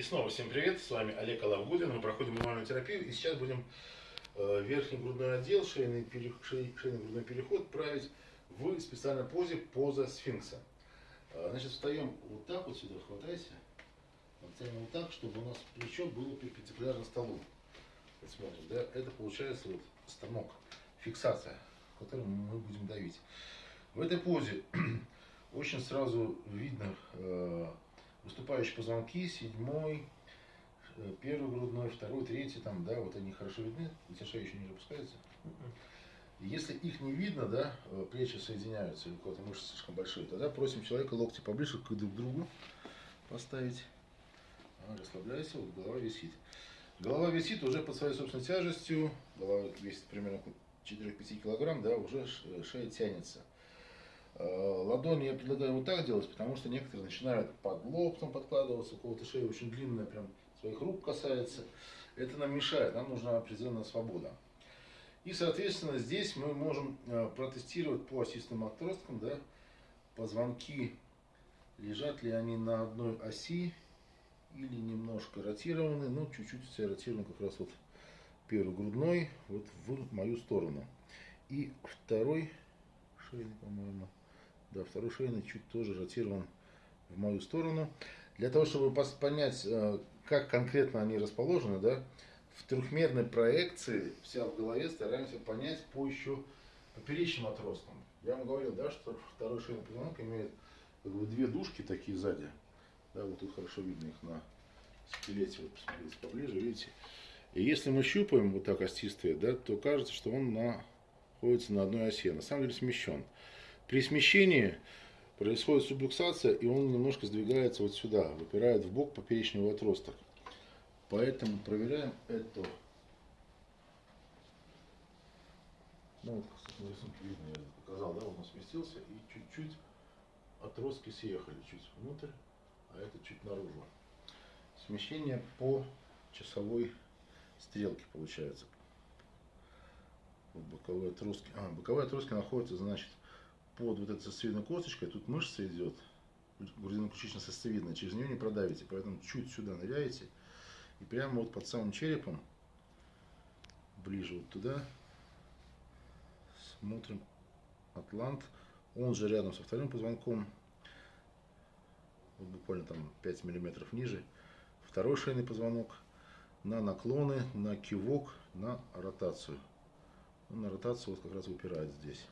И снова всем привет, с вами Олег Алавгудин, мы проходим мануальную терапию и сейчас будем э, верхний грудной отдел, шейный, пере, шей, шейный грудной переход править в специальной позе поза сфинкса. Э, значит, встаем вот так вот сюда, хватайся, встаем вот так, чтобы у нас плечо было перпендикулярно столу. Вот смотрим, да, это получается вот станок, фиксация, которым мы будем давить. В этой позе очень сразу видно э, выступающие позвонки, седьмой, э, первый грудной, второй, третий, там, да, вот они хорошо видны, тебя шея еще не опускается. Если их не видно, да, э, плечи соединяются, или кого-то мышцы слишком большие, тогда просим человека локти поближе к друг другу поставить. А, расслабляйся, вот голова висит. Голова висит уже под своей собственной тяжестью, голова весит примерно 4-5 килограмм, да, уже шея тянется. Э, ладони я предлагаю вот так делать, потому что некоторые начинают под лоб там подкладываться, у кого-то шея очень длинная, прям своих рук касается. Это нам мешает, нам нужна определенная свобода. И, соответственно, здесь мы можем э, протестировать по осистым отросткам, да, позвонки, лежат ли они на одной оси или немножко ротированы, ну, чуть-чуть все ротированы как раз вот первый грудной, вот в мою сторону. И второй шейный, по-моему, да, второй шейный чуть тоже ротирован в мою сторону. Для того, чтобы понять, э, как конкретно они расположены, да, в трехмерной проекции вся в голове стараемся понять по еще поперечным отросткам. Я вам говорил, да, что второй шейный позвонок имеет как бы, две душки такие сзади. Да, вот тут хорошо видно их на скелете, вот посмотрите поближе, видите. И если мы щупаем вот так остистые, да, то кажется, что он находится на одной оси. На самом деле смещен. При смещении происходит сублюксация, и он немножко сдвигается вот сюда, выпирает в бок поперечного отросток. Поэтому проверяем это. Ну, вот, кстати, на рисунке видно, я показал, да, он сместился, и чуть-чуть отростки съехали чуть внутрь, а это чуть наружу. Смещение по часовой стрелке получается. Вот боковые отростки. А, боковые отростки находятся, значит, под вот этой сосцевидной косточкой, тут мышца идет, грудино-ключично-сосцевидная, через нее не продавите, поэтому чуть сюда ныряете, и прямо вот под самым черепом, ближе вот туда, смотрим атлант, он же рядом со вторым позвонком, вот буквально там 5 миллиметров ниже, второй шейный позвонок, на наклоны, на кивок, на ротацию. На ротацию вот как раз выпирает здесь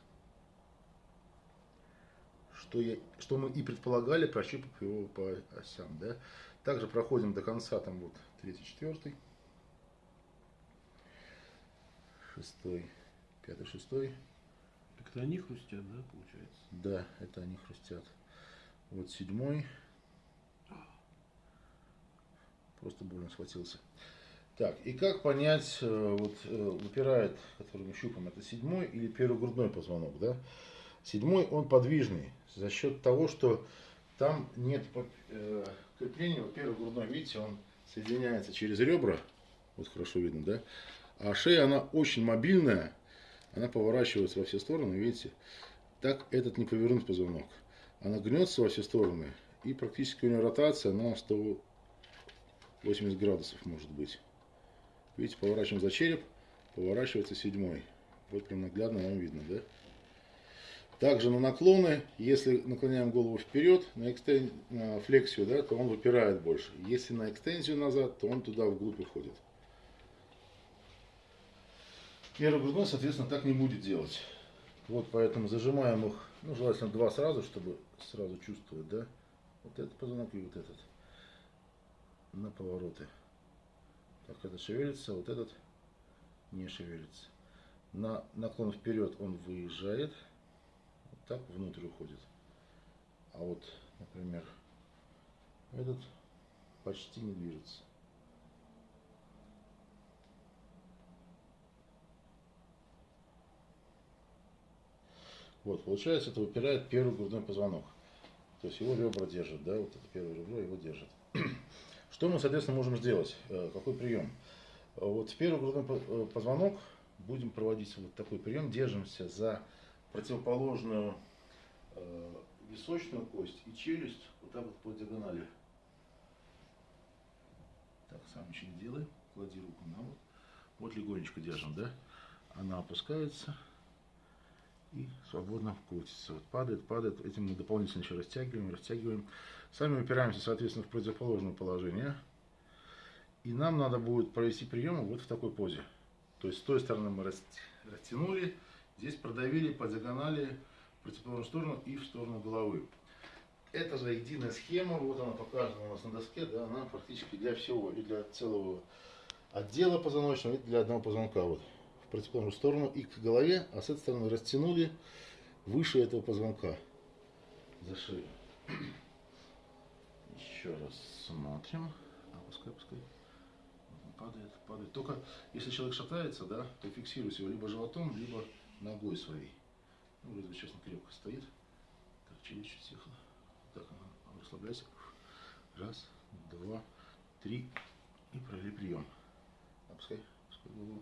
что, я, что мы и предполагали, прощупав его по осям. Да? Также проходим до конца, там вот третий, четвертый, шестой, пятый, шестой. Это они хрустят, да, получается? Да, это они хрустят. Вот седьмой. Просто больно схватился. Так, и как понять, э, вот э, выпирает, который мы щупаем, это седьмой или первый грудной позвонок, да? Седьмой, он подвижный за счет того, что там нет э, крепления. Вот первый грудной, видите, он соединяется через ребра. Вот хорошо видно, да? А шея, она очень мобильная. Она поворачивается во все стороны, видите? Так этот не повернуть позвонок. Она гнется во все стороны. И практически у нее ротация на 180 градусов может быть. Видите, поворачиваем за череп, поворачивается седьмой. Вот прям наглядно вам видно, да? Также на наклоны, если наклоняем голову вперед, на, экстен... на флексию, да, то он выпирает больше. Если на экстензию назад, то он туда вглубь уходит. Первый грудной, соответственно, так не будет делать. Вот поэтому зажимаем их, ну, желательно два сразу, чтобы сразу чувствовать, да. Вот этот позвонок и вот этот. На повороты. Так, этот шевелится, вот этот не шевелится. На наклон вперед он выезжает так внутрь уходит. А вот, например, этот почти не движется. Вот, получается, это выпирает первый грудной позвонок. То есть его ребра держат, да, вот это первое ребро его держит. Что мы, соответственно, можем сделать? Э, какой прием? Вот в первый грудной э, позвонок будем проводить вот такой прием. Держимся за противоположную э, височную кость и челюсть вот так вот по диагонали. Сам еще не делай. Клади руку на вот. Вот легонечко держим, да? Она опускается и свободно крутится. Вот падает, падает. Этим мы дополнительно еще растягиваем, растягиваем. Сами упираемся, соответственно, в противоположное положение. И нам надо будет провести приемы вот в такой позе. То есть с той стороны мы растянули, здесь продавили по диагонали в противоположную сторону и в сторону головы. Это же единая схема, вот она показана у нас на доске, да, она практически для всего, и для целого отдела позвоночного, и для одного позвонка. Вот в противоположную сторону и к голове, а с этой стороны растянули выше этого позвонка за шею. Еще раз смотрим. Опускай, опускай. Падает, падает. Только если человек шатается, да, то фиксируйте его либо животом, либо ногой своей. Ну, вроде сейчас крепко стоит. Так, челюсть чуть съехала. Так, расслабляйся. Раз, два, три. И провели прием. Опускай, опускай голову.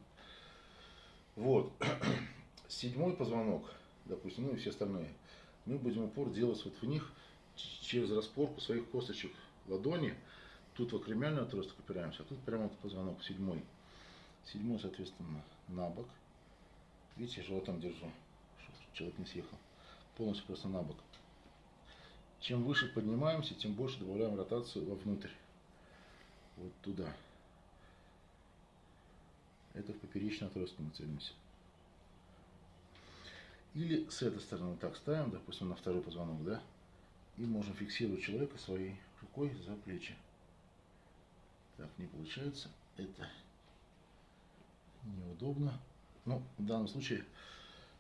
Вот. Седьмой позвонок, допустим, ну и все остальные, мы будем упор делать вот в них через распорку своих косточек ладони. Тут в акромиальный отросток опираемся, а тут прямо вот позвонок седьмой. Седьмой, соответственно, на бок. Видите, животом держу, чтобы человек не съехал. Полностью просто на бок. Чем выше поднимаемся, тем больше добавляем ротацию вовнутрь. Вот туда. Это в поперечный отросток мы целимся. Или с этой стороны так ставим, допустим, на второй позвонок, да? И можем фиксировать человека своей рукой за плечи. Так, не получается. Это неудобно. Ну, в данном случае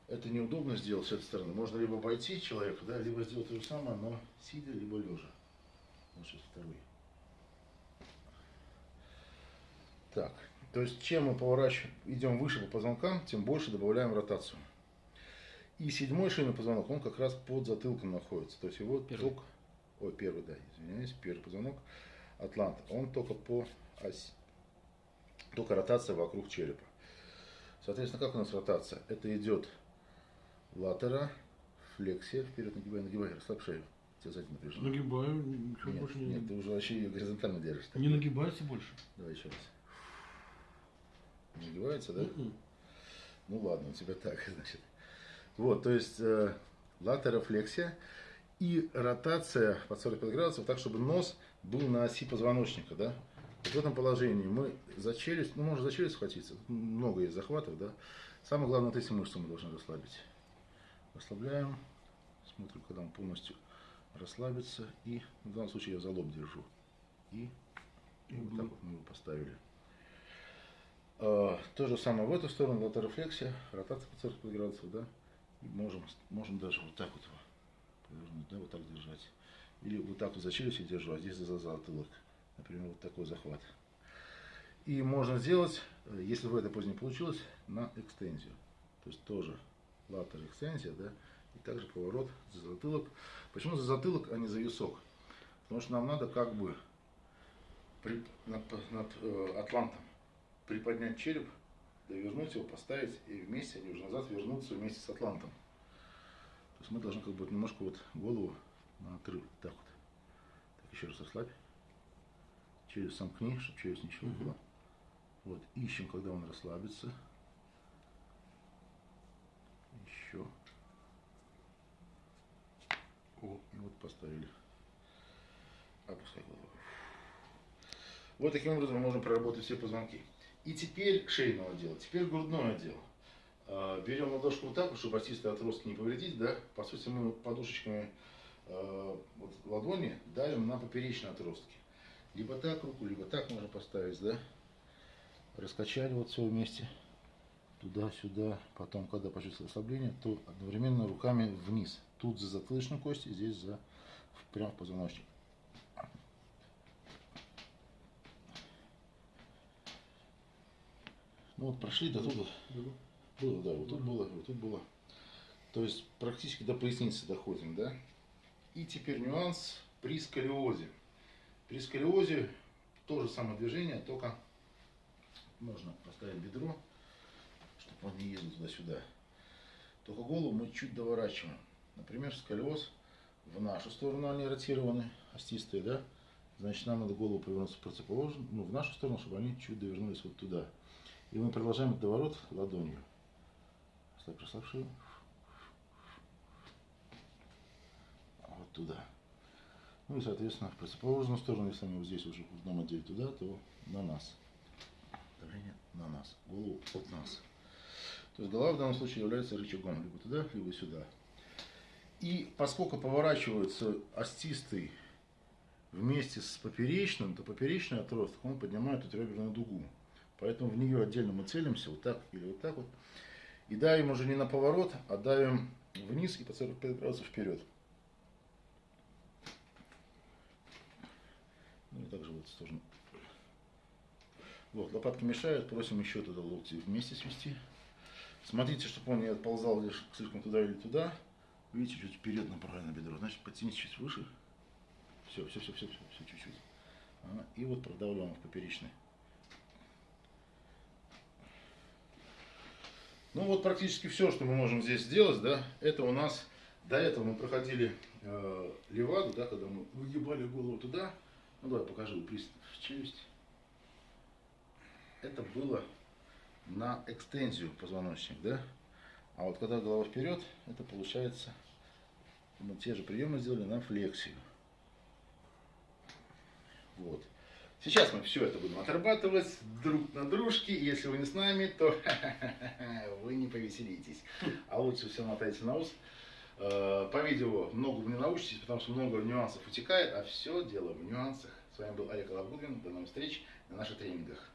это неудобно сделать с этой стороны. Можно либо обойти человека, да, либо сделать то же самое, но сидя, либо лежа. Вот сейчас второй. Так, то есть, чем мы поворачиваем, идем выше по позвонкам, тем больше добавляем ротацию. И седьмой шейный позвонок, он как раз под затылком находится. То есть его первый. только, ой, первый, да, извиняюсь, первый позвонок Атлант, он только по оси, только ротация вокруг черепа. Соответственно, как у нас ротация? Это идет латера, флексия, вперед нагибай, нагибай, расслабь шею. Тебя сзади напряжено. Нагибаю, ничего нет, больше не Нет, ты уже вообще ее горизонтально держишь. Не нагибайся больше. Давай еще раз. Нагибается, да? Mm-mm. Ну ладно, у тебя так, значит. Вот, то есть э, латерофлексия и ротация под 45 градусов, так, чтобы нос был на оси позвоночника, да. В этом положении мы за челюсть, ну, можно за челюсть схватиться, много есть захватов, да. Самое главное, вот эти мышцы мы должны расслабить. Расслабляем, смотрим, когда он полностью расслабится, и в данном случае я за лоб держу. И, и вот так вот мы его поставили. А, то же самое в эту сторону, латерофлексия, ротация по 45 градусов, да. И можем, можем даже вот так вот повернуть, да, вот так держать. Или вот так вот за челюстью держу, а здесь за затылок. Например, вот такой захват. И можно сделать, э, если в этой позе не получилось, на экстензию. То есть тоже латер экстензия, да, и также поворот за затылок. Почему за затылок, а не за висок? Потому что нам надо как бы при, над, над э, атлантом приподнять череп, довернуть его, поставить, и вместе они уже назад вернутся вместе с атлантом. То есть мы должны как бы немножко вот голову на отрыв. Так вот. Так, еще раз расслабь. Челюсть сомкни, чтобы челюсть не щелкала. Угу. Вот, ищем, когда он расслабится. Еще. О, и вот поставили. Опускай голову. Вот таким образом мы можем проработать все позвонки. И теперь шейного отдела, теперь грудное отдел. А, берем ладошку вот так, чтобы остистые отростки не повредить, да, по сути мы подушечками э, вот, ладони давим на поперечные отростки. Либо так руку, либо так можно поставить, да. Раскачали вот все вместе, туда-сюда. Потом, когда почувствовали ослабление, то одновременно руками вниз. Тут за затылочную кость, и здесь за прям в позвоночник. Ну вот прошли до туда. Было, да, вот тут было, вот тут было. То есть практически до поясницы доходим, да? И теперь нюанс при сколиозе. При сколиозе то же самое движение, только можно поставить бедро, чтобы он не ездил туда-сюда. Только голову мы чуть доворачиваем. Например, сколиоз в нашу сторону они ротированы, остистые, да? Значит, нам надо голову повернуться в противоположную, ну, в нашу сторону, чтобы они чуть довернулись вот туда. И мы продолжаем этот доворот ладонью. Слаб, расслабь шею. Вот туда. Ну и, соответственно, в противоположную сторону, если они вот здесь уже одном отделе туда, то на нас. Давление на нас. Голову от нас. То есть голова в данном случае является рычагом либо туда, либо сюда. И поскольку поворачивается остистый вместе с поперечным, то поперечный отросток, он поднимает эту реберную дугу. Поэтому в нее отдельно мы целимся, вот так или вот так вот. И давим уже не на поворот, а давим вниз и по 45 градусов вперед. Ну и также в сторону. Вот, лопатки мешают, просим еще туда локти вместе свести. Смотрите, чтобы он не отползал лишь слишком туда или туда. Видите, чуть вперед направлено бедро. Значит, подтяните чуть выше. Все, все, все, все, все, все чуть-чуть. Ага. И вот продавливаем в поперечный. Ну вот практически все, что мы можем здесь сделать, да, это у нас, до этого мы проходили э, леваду, да, когда мы выгибали голову туда. Ну давай покажу пристав челюсть. Это было на экстензию позвоночник, да. А вот когда голова вперед, это получается, мы те же приемы сделали на флексию. Вот. Сейчас мы все это будем отрабатывать друг на дружке. Если вы не с нами, то вы не повеселитесь. А лучше все мотайте на ус. Э, по видео много вы не научитесь, потому что много нюансов утекает, а все дело в нюансах. С вами был Олег Алавгудвин. До новых встреч на наших тренингах.